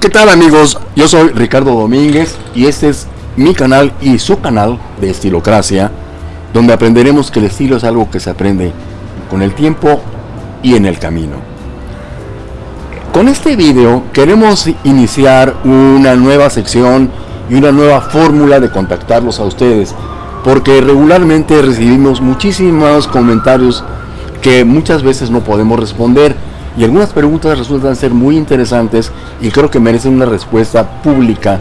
¿Qué tal amigos? Yo soy Ricardo Domínguez y este es mi canal y su canal de Estilocracia, donde aprenderemos que el estilo es algo que se aprende con el tiempo y en el camino. Con este video queremos iniciar una nueva sección y una nueva fórmula de contactarlos a ustedes, porque regularmente recibimos muchísimos comentarios que muchas veces no podemos responder y algunas preguntas resultan ser muy interesantes y creo que merecen una respuesta pública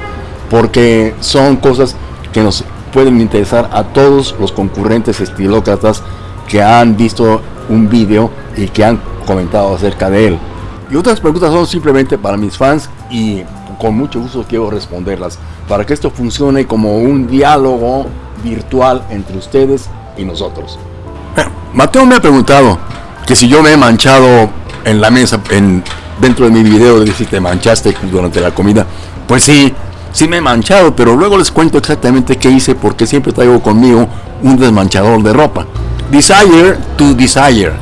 porque son cosas que nos pueden interesar a todos los concurrentes estilócratas que han visto un vídeo y que han comentado acerca de él. Y otras preguntas son simplemente para mis fans y con mucho gusto quiero responderlas para que esto funcione como un diálogo virtual entre ustedes y nosotros. Mateo me ha preguntado que si yo me he manchado en la mesa, en, dentro de mi video, de si te manchaste durante la comida. Pues sí, sí me he manchado, pero luego les cuento exactamente qué hice porque siempre traigo conmigo un desmanchador de ropa. Desire to Desire.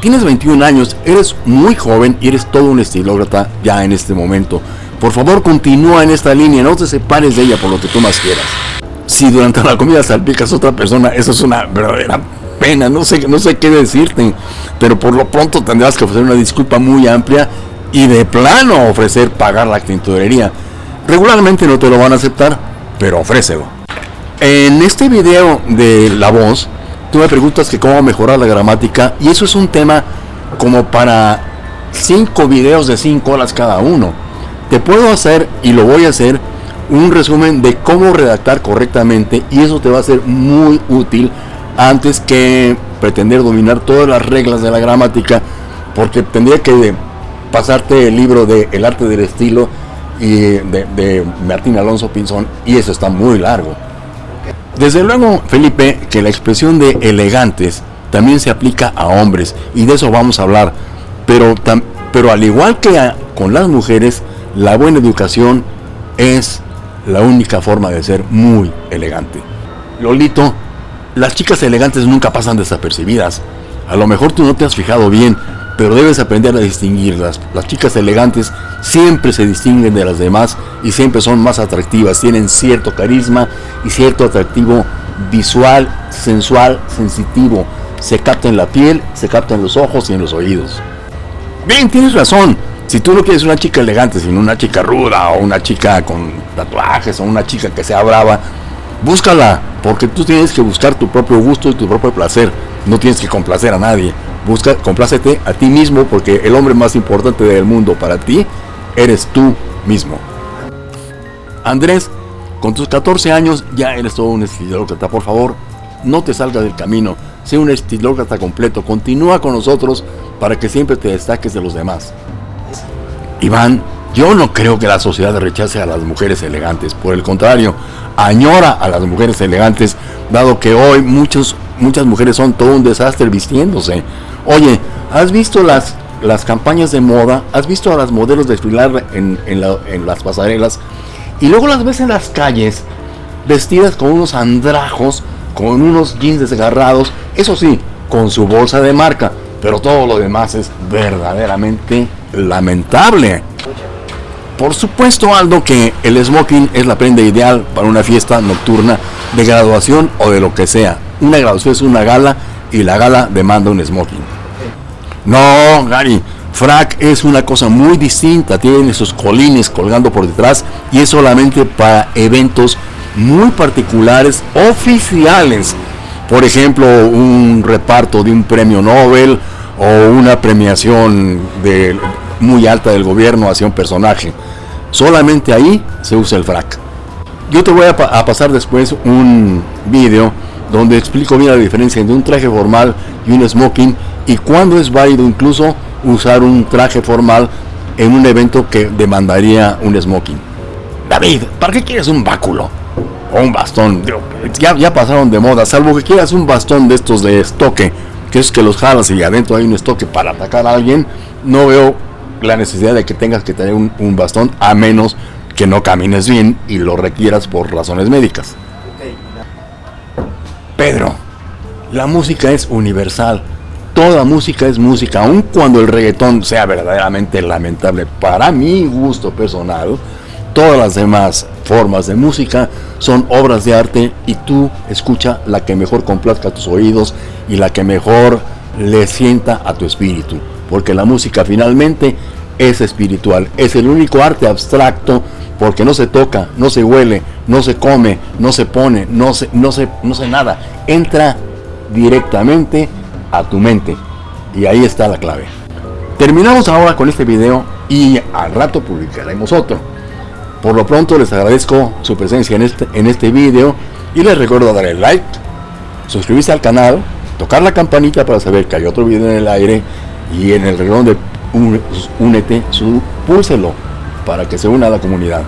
Tienes 21 años, eres muy joven y eres todo un estilócrata ya en este momento. Por favor, continúa en esta línea, no te separes de ella por lo que tú más quieras. Si durante la comida salpicas a otra persona, eso es una verdadera pena, no sé, no sé qué decirte, pero por lo pronto tendrás que ofrecer una disculpa muy amplia y de plano ofrecer pagar la tintorería. Regularmente no te lo van a aceptar, pero ofrécelo. En este video de la voz, tú me preguntas que cómo mejorar la gramática y eso es un tema como para 5 videos de 5 horas cada uno. Te puedo hacer y lo voy a hacer un resumen de cómo redactar correctamente y eso te va a ser muy útil antes que pretender dominar todas las reglas de la gramática, porque tendría que pasarte el libro de El arte del estilo y de, Martín Alonso Pinzón, y eso está muy largo. Desde luego, Felipe, que la expresión de elegantes también se aplica a hombres, y de eso vamos a hablar, pero, pero al igual que con las mujeres, la buena educación es la única forma de ser muy elegante. Lolito las chicas elegantes nunca pasan desapercibidas. A lo mejor tú no te has fijado bien, pero debes aprender a distinguirlas. Las chicas elegantes siempre se distinguen de las demás y siempre son más atractivas. Tienen cierto carisma y cierto atractivo visual, sensual, sensitivo. Se capta en la piel, se capta en los ojos y en los oídos. Bien, tienes razón. Si tú no quieres una chica elegante, sino una chica ruda o una chica con tatuajes o una chica que sea brava, búscala, porque tú tienes que buscar tu propio gusto y tu propio placer. No tienes que complacer a nadie. Busca, complácete a ti mismo, porque el hombre más importante del mundo para ti eres tú mismo. Andrés, con tus 14 años ya eres todo un estilócrata. Por favor, no te salgas del camino. Sé un estilócrata completo. Continúa con nosotros para que siempre te destaques de los demás. Iván, yo no creo que la sociedad rechace a las mujeres elegantes. Por el contrario, añora a las mujeres elegantes, dado que hoy muchos, muchas mujeres son todo un desastre vistiéndose. Oye, ¿has visto las, las campañas de moda? ¿Has visto a las modelos desfilar en, en las pasarelas? Y luego las ves en las calles, vestidas con unos andrajos, con unos jeans desgarrados, eso sí, con su bolsa de marca, pero todo lo demás es verdaderamente lamentable. Por supuesto, Aldo, que el smoking es la prenda ideal para una fiesta nocturna de graduación o de lo que sea. Una graduación es una gala y la gala demanda un smoking. No, Gary, frac es una cosa muy distinta. Tiene esos colines colgando por detrás y es solamente para eventos muy particulares oficiales. Por ejemplo, un reparto de un premio Nobel o una premiación muy alta del gobierno hacia un personaje. Solamente ahí se usa el frac. Yo te voy a, pasar después un vídeo donde explico bien la diferencia entre un traje formal y un smoking y cuándo es válido incluso usar un traje formal en un evento que demandaría un smoking. David, ¿para qué quieres un báculo? O un bastón. Ya, ya pasaron de moda, salvo que quieras un bastón de estos de estoque, que es que los jalas y adentro hay un estoque para atacar a alguien. No veo la necesidad de que tengas que tener un, bastón a menos que no camines bien y lo requieras por razones médicas. Pedro, la música es universal. toda música es música, aun cuando el reggaetón sea verdaderamente lamentable para mi gusto personal, todas las demás formas de música son obras de arte y tú escucha la que mejor complazca tus oídos y la que mejor le sienta a tu espíritu, porque la música finalmente es espiritual, es el único arte abstracto porque no se toca, no se huele, no se come, no se pone, no se, no se, no se nada, entra directamente a tu mente y ahí está la clave. Terminamos ahora con este video y al rato publicaremos otro. Por lo pronto les agradezco su presencia en este, en este video y les recuerdo darle like, suscribirse al canal, tocar la campanita para saber que hay otro video en el aire y en el reloj de únete, púlselo para que se una a la comunidad.